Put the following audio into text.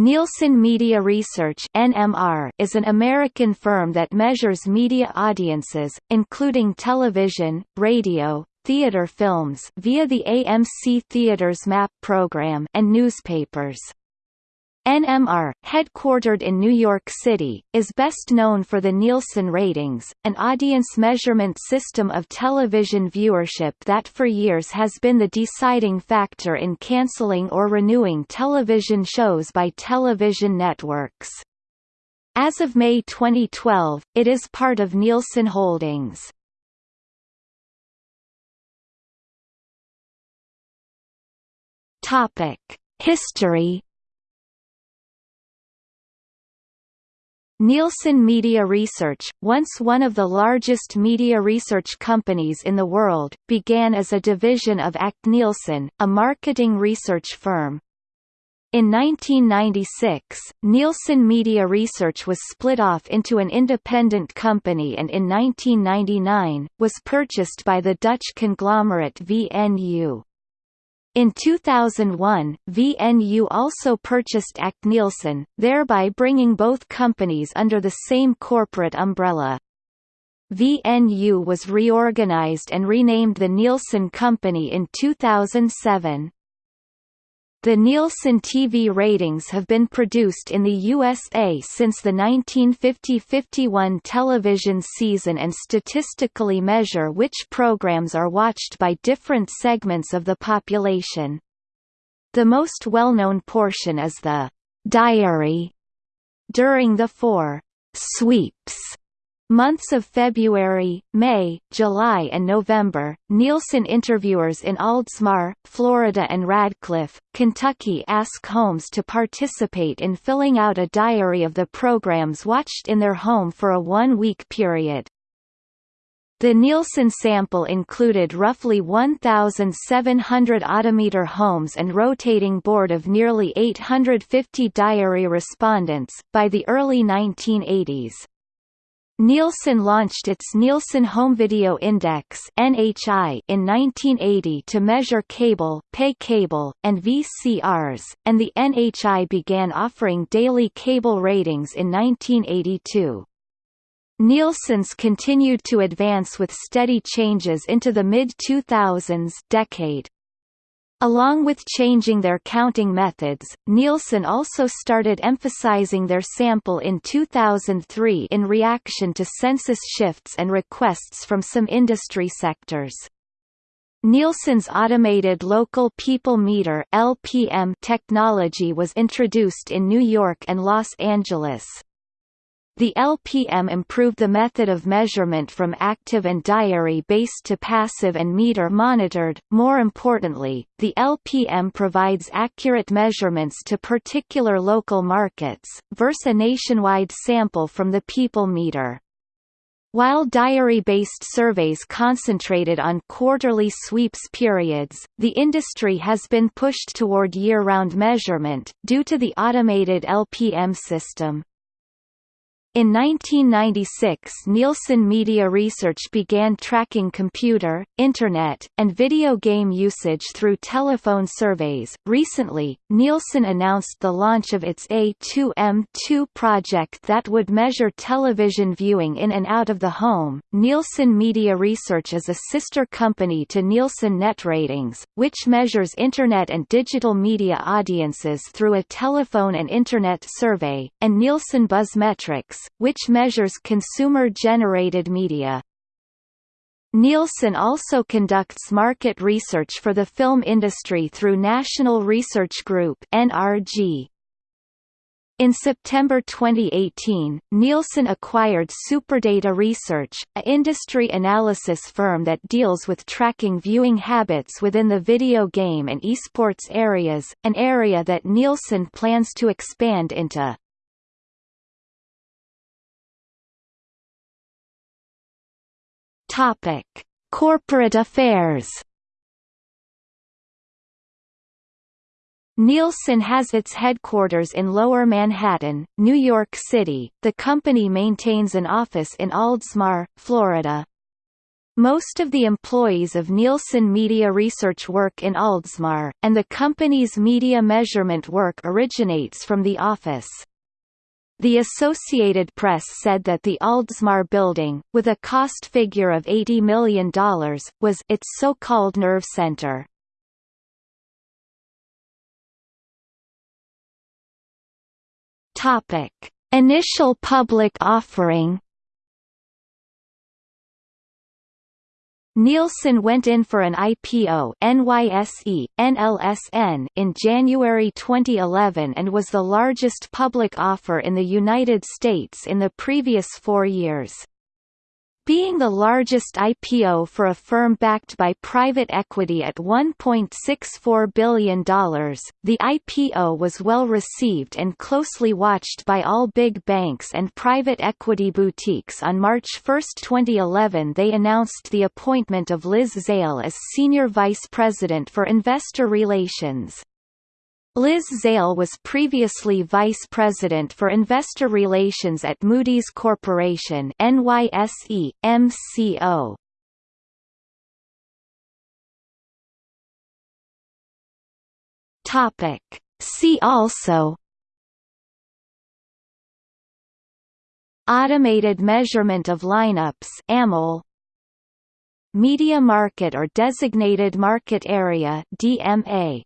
Nielsen Media Research (NMR) is an American firm that measures media audiences, including television, radio, theater films via the AMC Theaters Map program and newspapers. NMR, headquartered in New York City, is best known for the Nielsen ratings, an audience measurement system of television viewership that for years has been the deciding factor in canceling or renewing television shows by television networks. As of May 2012, it is part of Nielsen Holdings. History Nielsen Media Research, once one of the largest media research companies in the world, began as a division of ACT Nielsen, a marketing research firm. In 1996, Nielsen Media Research was split off into an independent company and in 1999, was purchased by the Dutch conglomerate VNU. In 2001, VNU also purchased ACT Nielsen, thereby bringing both companies under the same corporate umbrella. VNU was reorganized and renamed the Nielsen Company in 2007. The Nielsen TV ratings have been produced in the USA since the 1950–51 television season and statistically measure which programs are watched by different segments of the population. The most well-known portion is the «diary» during the four «sweeps» Months of February, May, July and November, Nielsen interviewers in Oldsmar, Florida and Radcliff, Kentucky ask homes to participate in filling out a diary of the programs watched in their home for a one-week period. The Nielsen sample included roughly 1,700 audimeter homes and rotating board of nearly 850 diary respondents. By the early 1980s, Nielsen launched its Nielsen Home Video Index (NHI) in 1980 to measure cable, pay cable, and VCRs, and the NHI began offering daily cable ratings in 1982. Nielsen's continued to advance with steady changes into the mid-2000s decade. Along with changing their counting methods, Nielsen also started emphasizing their sample in 2003 in reaction to census shifts and requests from some industry sectors. Nielsen's automated local people meter LPM technology was introduced in New York and Los Angeles. The LPM improved the method of measurement from active and diary-based to passive and meter-monitored. More importantly, the LPM provides accurate measurements to particular local markets, versus a nationwide sample from the people meter. While diary-based surveys concentrated on quarterly sweeps periods, the industry has been pushed toward year-round measurement, due to the automated LPM system. In 1996 Nielsen Media Research began tracking computer, Internet, and video game usage through telephone surveys. Recently, Nielsen announced the launch of its A2M2 project that would measure television viewing in and out of the home. Nielsen Media Research is a sister company to Nielsen Net Ratings, which measures Internet and digital media audiences through a telephone and Internet survey, and Nielsen Buzzmetrics which measures consumer-generated media. Nielsen also conducts market research for the film industry through National Research Group (NRG). In September 2018, Nielsen acquired Superdata Research, a industry analysis firm that deals with tracking viewing habits within the video game and esports areas, an area that Nielsen plans to expand into. Topic: Corporate affairs. Nielsen has its headquarters in Lower Manhattan, New York City. The company maintains an office in Oldsmar, Florida. Most of the employees of Nielsen Media Research work in Oldsmar, and the company's media measurement work originates from the office. The Associated Press said that the Oldsmar building, with a cost figure of $80 million, was its so-called nerve center. Topic: Initial public offering Nielsen went in for an IPO NYSE, NLSN in January 2011 and was the largest public offer in the United States in the previous four years. Being the largest IPO for a firm backed by private equity at $1.64 billion, the IPO was well received and closely watched by all big banks and private equity boutiques. On March 1, 2011, they announced the appointment of Liz Zale as Senior Vice President for Investor Relations. Liz Zale was previously Vice President for Investor Relations at Moody's Corporation NYSE, MCO. Topic. See also Automated measurement of lineups AMOL Media market or designated market area DMA